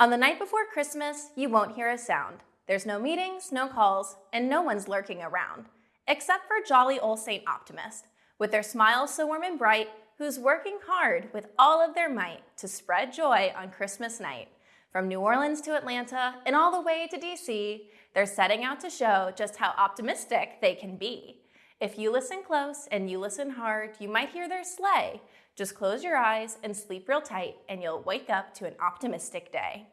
On the night before Christmas, you won't hear a sound. There's no meetings, no calls, and no one's lurking around. Except for jolly old St. Optimist, with their smiles so warm and bright, who's working hard with all of their might to spread joy on Christmas night. From New Orleans to Atlanta and all the way to DC, they're setting out to show just how optimistic they can be. If you listen close and you listen hard, you might hear their sleigh. Just close your eyes and sleep real tight and you'll wake up to an optimistic day.